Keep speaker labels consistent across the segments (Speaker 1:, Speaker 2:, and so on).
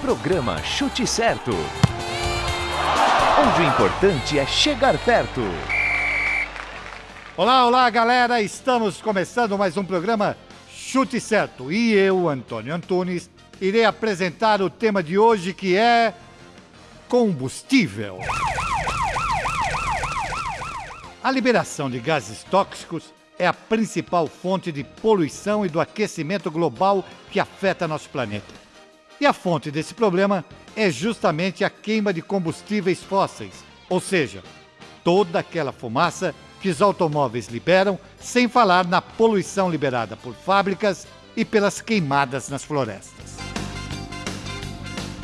Speaker 1: Programa Chute Certo. Onde o importante é chegar perto.
Speaker 2: Olá, olá, galera! Estamos começando mais um programa Chute Certo. E eu, Antônio Antunes, irei apresentar o tema de hoje que é combustível. A liberação de gases tóxicos é a principal fonte de poluição e do aquecimento global que afeta nosso planeta. E a fonte desse problema é justamente a queima de combustíveis fósseis, ou seja, toda aquela fumaça que os automóveis liberam, sem falar na poluição liberada por fábricas e pelas queimadas nas florestas.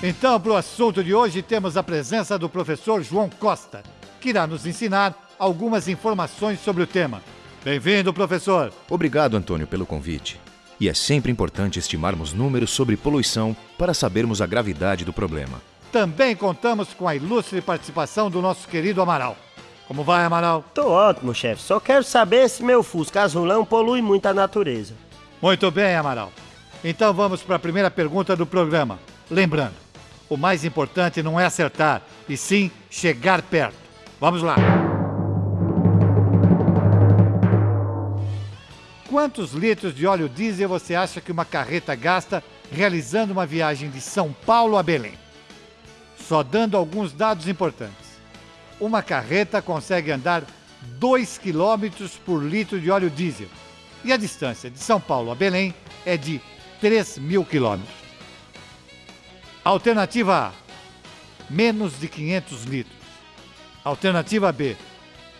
Speaker 2: Então, para o assunto de hoje, temos a presença do professor João Costa, que irá nos ensinar algumas informações sobre o tema. Bem-vindo, professor.
Speaker 3: Obrigado, Antônio, pelo convite. E é sempre importante estimarmos números sobre poluição para sabermos a gravidade do problema.
Speaker 2: Também contamos com a ilustre participação do nosso querido Amaral. Como vai, Amaral?
Speaker 4: Tô ótimo, chefe. Só quero saber se meu Fusca azulão polui muito a natureza.
Speaker 2: Muito bem, Amaral. Então vamos para a primeira pergunta do programa. Lembrando, o mais importante não é acertar, e sim chegar perto. Vamos lá. Quantos litros de óleo diesel você acha que uma carreta gasta realizando uma viagem de São Paulo a Belém? Só dando alguns dados importantes. Uma carreta consegue andar 2 km por litro de óleo diesel e a distância de São Paulo a Belém é de 3 mil quilômetros. Alternativa A: menos de 500 litros. Alternativa B: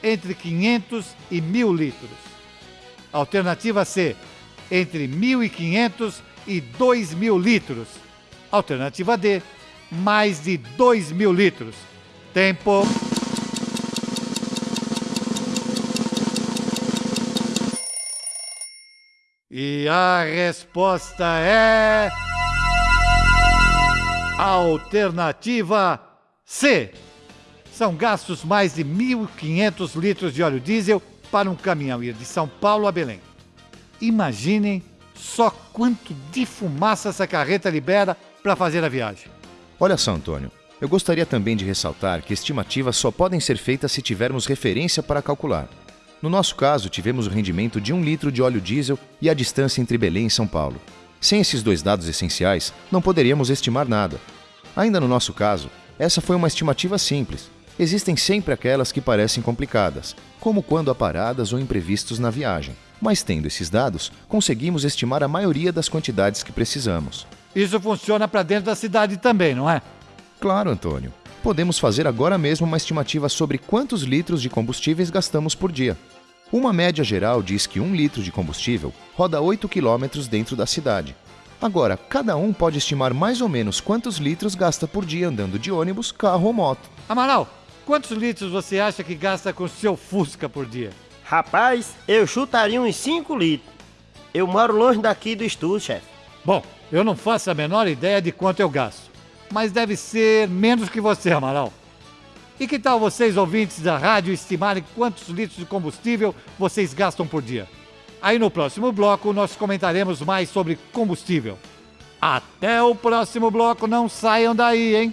Speaker 2: entre 500 e 1000 litros. Alternativa C: entre 1.500 e 2.000 litros. Alternativa D: mais de 2.000 litros. Tempo. E a resposta é. Alternativa C. São gastos mais de 1.500 litros de óleo diesel para um caminhão ir de São Paulo a Belém. Imaginem só quanto de fumaça essa carreta libera para fazer a viagem.
Speaker 3: Olha só, Antônio. Eu gostaria também de ressaltar que estimativas só podem ser feitas se tivermos referência para calcular. No nosso caso, tivemos o rendimento de um litro de óleo diesel e a distância entre Belém e São Paulo. Sem esses dois dados essenciais, não poderíamos estimar nada. Ainda no nosso caso, essa foi uma estimativa simples. Existem sempre aquelas que parecem complicadas, como quando há paradas ou imprevistos na viagem. Mas tendo esses dados, conseguimos estimar a maioria das quantidades que precisamos.
Speaker 2: Isso funciona para dentro da cidade também, não é?
Speaker 3: Claro, Antônio. Podemos fazer agora mesmo uma estimativa sobre quantos litros de combustíveis gastamos por dia. Uma média geral diz que um litro de combustível roda 8 quilômetros dentro da cidade. Agora, cada um pode estimar mais ou menos quantos litros gasta por dia andando de ônibus, carro ou moto.
Speaker 2: Amaral, quantos litros você acha que gasta com seu Fusca por dia?
Speaker 4: Rapaz, eu chutaria uns 5 litros. Eu moro longe daqui do estúdio, chefe.
Speaker 2: Bom, eu não faço a menor ideia de quanto eu gasto, mas deve ser menos que você, Amaral. E que tal vocês, ouvintes da rádio, estimarem quantos litros de combustível vocês gastam por dia? Aí no próximo bloco nós comentaremos mais sobre combustível. Até o próximo bloco, não saiam daí, hein?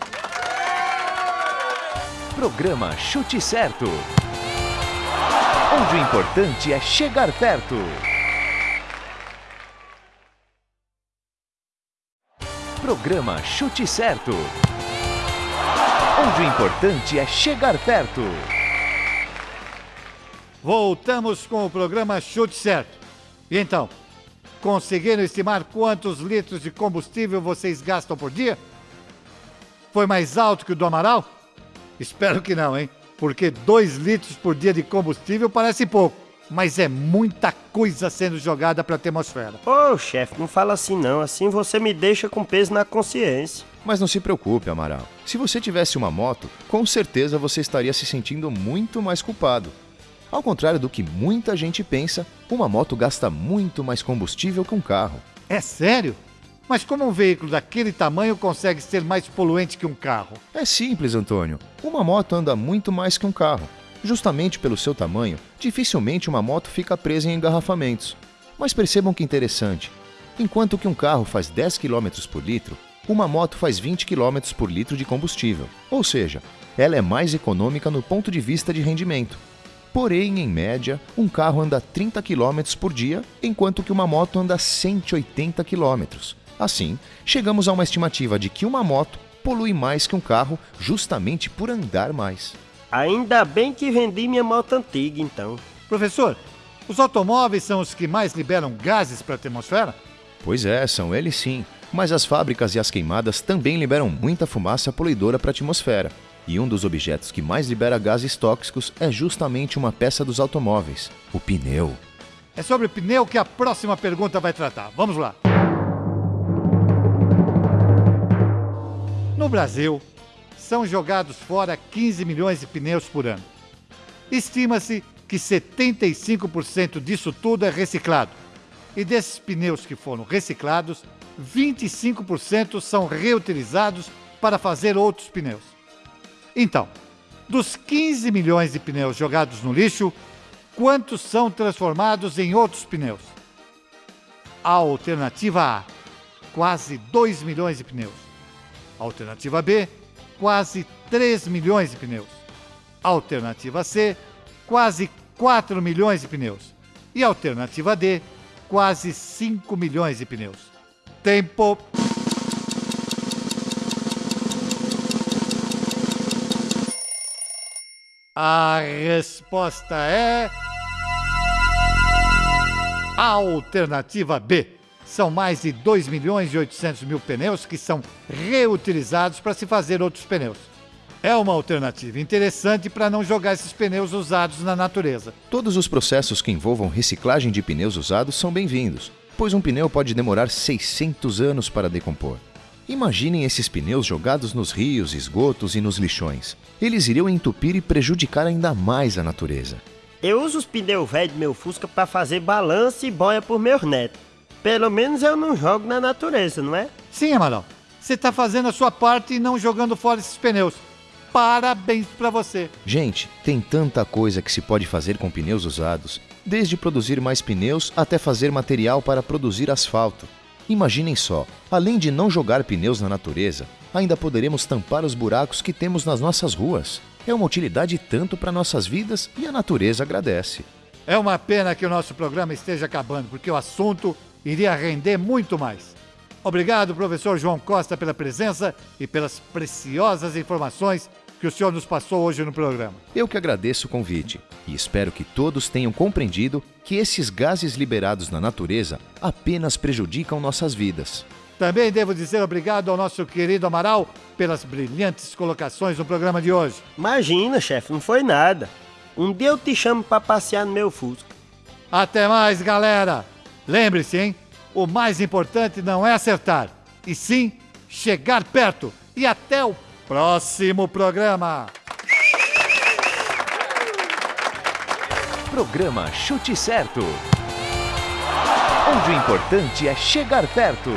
Speaker 1: Programa Chute Certo. Onde o importante é chegar perto. Programa Chute Certo. Onde o importante é chegar perto.
Speaker 2: Voltamos com o programa Chute Certo. E então, conseguiram estimar quantos litros de combustível vocês gastam por dia? Foi mais alto que o do Amaral? Espero que não, hein? Porque 2 litros por dia de combustível parece pouco, mas é muita coisa sendo jogada para a atmosfera.
Speaker 4: Ô, chefe, não fala assim não. Assim você me deixa com peso na consciência.
Speaker 3: Mas não se preocupe, Amaral. Se você tivesse uma moto, com certeza você estaria se sentindo muito mais culpado. Ao contrário do que muita gente pensa, uma moto gasta muito mais combustível que um carro.
Speaker 2: É sério? Mas como um veículo daquele tamanho consegue ser mais poluente que um carro?
Speaker 3: É simples, Antônio. Uma moto anda muito mais que um carro. Justamente pelo seu tamanho, dificilmente uma moto fica presa em engarrafamentos. Mas percebam que interessante. Enquanto que um carro faz 10 km por litro, uma moto faz 20 km por litro de combustível, ou seja, ela é mais econômica no ponto de vista de rendimento. Porém, em média, um carro anda 30 km por dia, enquanto que uma moto anda 180 km. Assim, chegamos a uma estimativa de que uma moto polui mais que um carro justamente por andar mais.
Speaker 4: Ainda bem que vendi minha moto antiga, então.
Speaker 2: Professor, os automóveis são os que mais liberam gases para a atmosfera?
Speaker 3: Pois é, são eles sim, mas as fábricas e as queimadas também liberam muita fumaça poluidora para a atmosfera. E um dos objetos que mais libera gases tóxicos é justamente uma peça dos automóveis, o pneu.
Speaker 2: É sobre o pneu que a próxima pergunta vai tratar. Vamos lá. Brasil, são jogados fora 15 milhões de pneus por ano. Estima-se que 75% disso tudo é reciclado. E desses pneus que foram reciclados, 25% são reutilizados para fazer outros pneus. Então, dos 15 milhões de pneus jogados no lixo, quantos são transformados em outros pneus? A alternativa A, quase 2 milhões de pneus. Alternativa B, quase 3 milhões de pneus. Alternativa C, quase 4 milhões de pneus. E alternativa D, quase 5 milhões de pneus. Tempo. A resposta é. Alternativa B. São mais de 2 milhões e 800 mil pneus que são reutilizados para se fazer outros pneus. É uma alternativa interessante para não jogar esses pneus usados na natureza.
Speaker 3: Todos os processos que envolvam reciclagem de pneus usados são bem-vindos, pois um pneu pode demorar 600 anos para decompor. Imaginem esses pneus jogados nos rios, esgotos e nos lixões. Eles iriam entupir e prejudicar ainda mais a natureza.
Speaker 4: Eu uso os pneus velhos do meu Fusca para fazer balanço e boia por meus netos. Pelo menos eu não jogo na natureza, não é?
Speaker 2: Sim, Amaral. Você está fazendo a sua parte e não jogando fora esses pneus. Parabéns para você.
Speaker 3: Gente, tem tanta coisa que se pode fazer com pneus usados, desde produzir mais pneus até fazer material para produzir asfalto. Imaginem só, além de não jogar pneus na natureza, ainda poderemos tampar os buracos que temos nas nossas ruas. É uma utilidade tanto para nossas vidas e a natureza agradece.
Speaker 2: É uma pena que o nosso programa esteja acabando, porque o assunto iria render muito mais. Obrigado, professor João Costa, pela presença e pelas preciosas informações que o senhor nos passou hoje no programa.
Speaker 3: Eu que agradeço o convite e espero que todos tenham compreendido que esses gases liberados na natureza apenas prejudicam nossas vidas.
Speaker 2: Também devo dizer obrigado ao nosso querido Amaral pelas brilhantes colocações no programa de hoje.
Speaker 4: Imagina, chefe, não foi nada. Um dia eu te chamo para passear no meu Fusca.
Speaker 2: Até mais, galera! Lembre-se, hein? O mais importante não é acertar, e sim chegar perto. E até o próximo programa.
Speaker 1: Programa Chute Certo. Onde o importante é chegar perto.